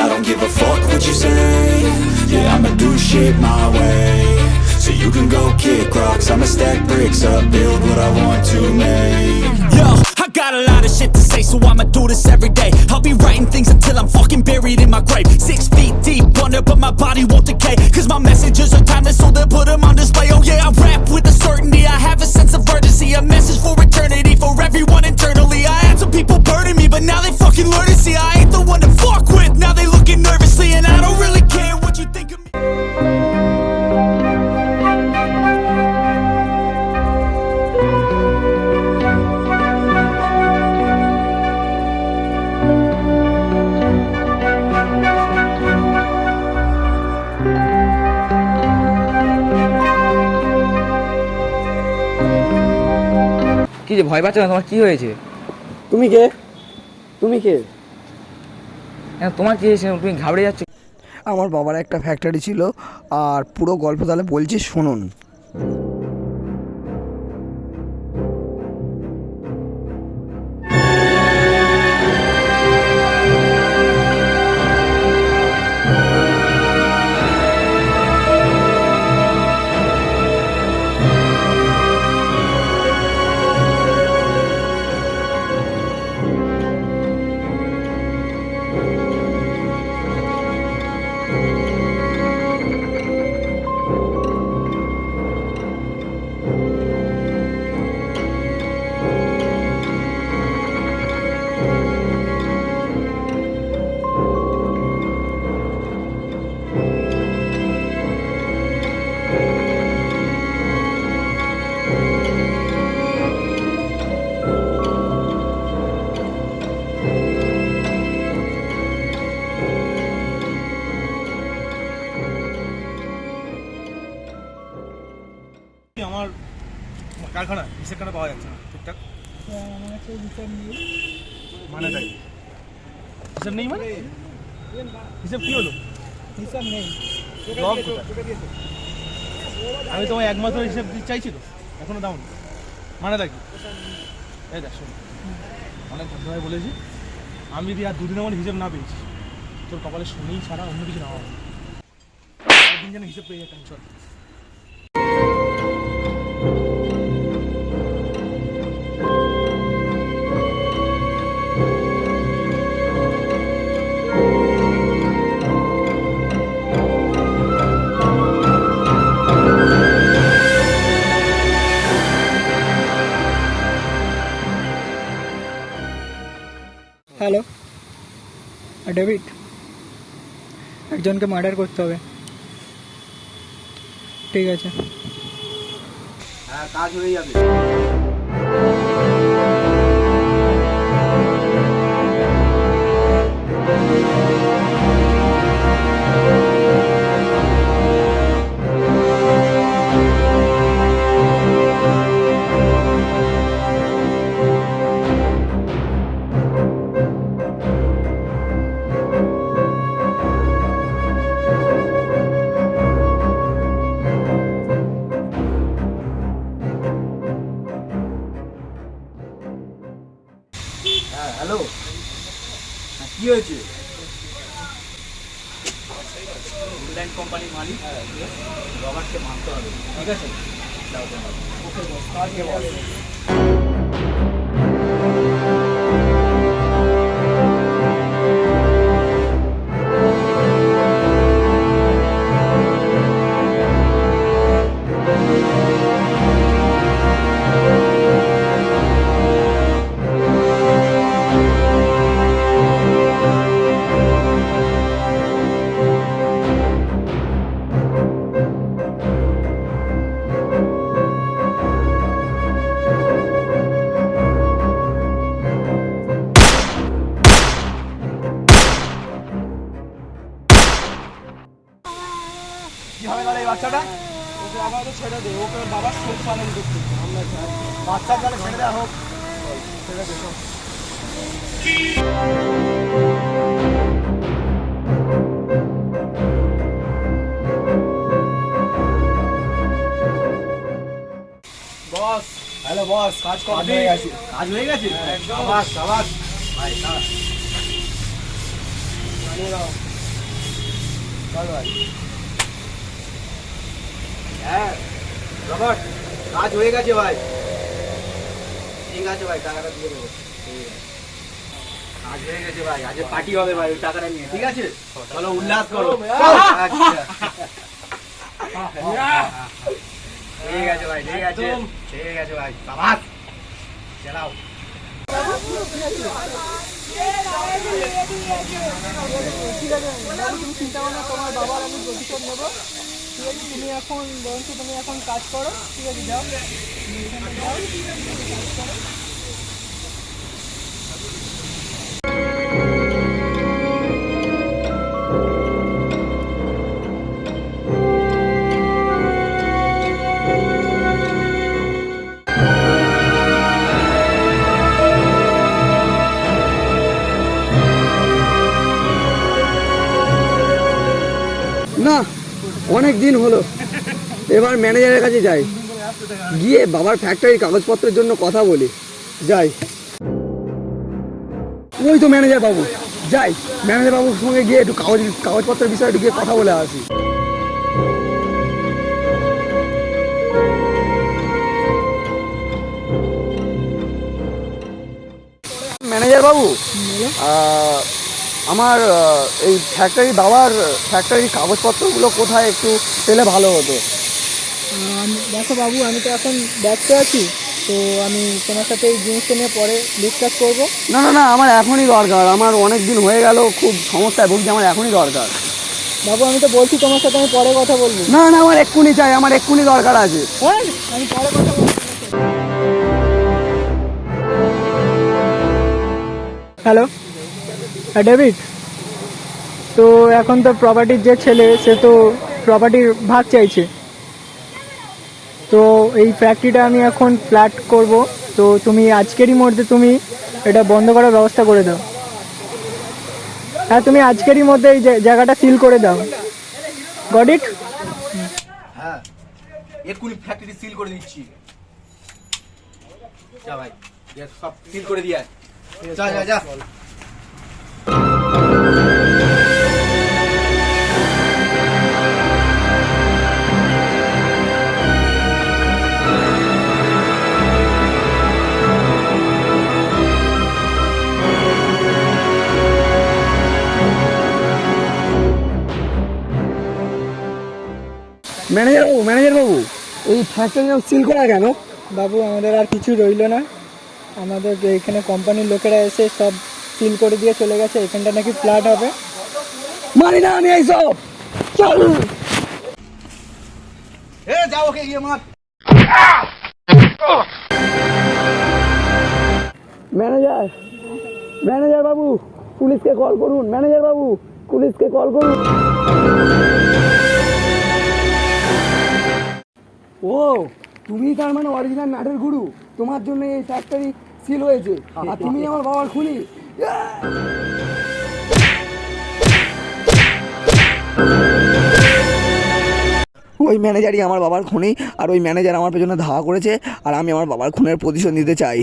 I don't give a fuck what you say Yeah, I'ma do shit my way So you can go kick rocks I'ma stack bricks up, build what I want to make Yo, I got a lot of shit to say, so I'ma do this every day. I'll be writing things until I'm fucking buried in my grave. Six feet deep under, but my body won't decay. Cause my messages are timeless, so they'll put them on display. Oh yeah, I rap with a certainty, I have a sense of urgency. A message for eternity, for everyone internally. I had some people burning me, but now they যে ভয় পাচ্ছ না তোমার কি হয়েছে? তুমি কে? তুমি কে? হ্যাঁ তোমার কি হয়েছে? তুমি ঘাবড়ে যাচ্ছ? আমার বাবার একটা ফ্যাক্টরি ছিল আর পুরো গল্প তাহলে বলছি শুনুন আমার কারখানা হিসেব পাওয়া যাচ্ছে না ঠিকঠাক? মানে তাই। হিসাব নেই মানে? হিসাব কি হলো? হিসাব নেই আমি তোমায় এক মাসের হিসাব চাইছি তো, এখনও দাও না মানে দেখি এই দেখ, শোন। অনেক ভদ্রভাবে বলেছি। আমি যদি আর দুদিন আমার হিসেব না পেয়েছি, তোর কপালে শনি ছাড়া অন্য কিছু না হবে দিন যেন হিসাব পেয়ে যেতাম চল। হ্যালো ডেভিড একজনকে মার্ডার করতে হবে। ঠিক আছে। হ্যাঁ কাজ হয়ে যাবে। কী হয়েছে? ইংল্যান্ড কোম্পানির মালিক রবার্টকে মানতে হবে। ঠিক আছে? ওকে বস। এই বাচ্চাটা ওকে আপাতত ছেড়ে দে ওকে ওর বাবার শোক পালন করতে আমরা চাই বাচ্চা তাহলে ছেড়ে দেওয়া হোক ছেড়ে বস। হ্যালো বস কাজ কম হয়ে গেছে। কাজ হয়ে গেছে? সাবাস সাবাস। ভাই সাবাস। জানিয়ে ভাই। হ্যাঁ রবার্ট কাজ হয়ে গেছে ভাই ঠিক আছে ভাই টাকাটা দিয়ে দেবো ঠিক আছে। হয়ে গেছে ভাই আজ পার্টি হবে ভাই ওই টাকাটা নিয়ে ঠিক আছে চলো উল্লাস করো আচ্ছা। ঠিক আছে ভাই ঠিক আছে ঠিক আছে ভাই চালাও ঠিক আছে তুমি চিন্তা করো না তোমার বাবার আমি প্রতিশোধ নেব ঠিক আছে, তুমি এখন বরঞ্চ তুমি এখন কাজ করো, ঠিক আছে, যাও তুমি এখানে যাও কাজ করো। না অনেক দিন হলো। এবার ম্যানেজারের কাছে যাই। গিয়ে বাবার ফ্যাক্টরির কাগজপত্রের জন্য কথা বলি। যাই। ওই তো ম্যানেজার বাবু। যাই। ম্যানেজার বাবুর সঙ্গে গিয়ে একটু কাগজ, কাগজপত্রের বিষয়ে একটু গিয়ে কথা বলে আসি। ম্যানেজার বাবু আমার এই ফ্যাক্টরি বাবার ফ্যাক্টরির কাগজপত্রগুলো কোথায় একটু পেলে ভালো হতো? দেখো বাবু আমি তো এখন ব্যস্ত আছি তো আমি তোমার সাথে এই জিনিসটা নিয়ে পরে ডিসকাস করব। না না না আমার এখনই দরকার। আমার অনেক দিন হয়ে গেল খুব সমস্যায় ভুগছি আমার এখনই দরকার। বাবু আমি তো বলছি তোমার সাথে আমি পরে কথা বলব। না না আমার এক্ষুনি চাই আমার এক্ষুনি দরকার আছে। আমি পরে কথা বলব। হ্যালো? ডেভিড তো এখন তো প্রপার্টির যে ছেলে, সে তো প্রপার্টির ভাগ চাইছে। তো এই ফ্যাক্টরিটা আমি এখন ফ্ল্যাট করব। তো তুমি আজকেরই মধ্যে তুমি এটা বন্ধ করার ব্যবস্থা করে দাও। হ্যাঁ তুমি আজকেরই মধ্যে এই জায়গাটা সিল করে দাও। গট ইট হ্যাঁ এক্ষুনি ফ্যাক্টরি সিল করে দিচ্ছি। যা ভাই সব সিল করে দিয়ে যা যা যা। ম্যানেজার বাবু ম্যানেজার বাবু। এই ফ্যাক্টরি সিল করা কেন? বাবু আমাদের আর কিছু রইল না। আমাদের যে এখানে কোম্পানির লোকেরা এসে সব সিল করে দিয়ে চলে গেছে। এখানটা নাকি ফ্ল্যাট হবে। মানি না আমি এইসব চল। এ যাও ওকে গিয়ে মার। ম্যানেজার ম্যানেজার বাবু পুলিশকে কল করুন। ম্যানেজার বাবু পুলিশকে কল করুন। ও, তুমি তার মানে অরিজিনাল নাটের গুরু। তোমার জন্য এই ফ্যাক্টরি সিল হয়েছে। আর তুমি আমার বাবার খুনি। ওই ম্যানেজারই আমার বাবার খুনি, আর ওই ম্যানেজার আমার পেছনে ধাওয়া করেছে, আর আমি আমার বাবার খুনের প্রতিশোধ নিতে চাই।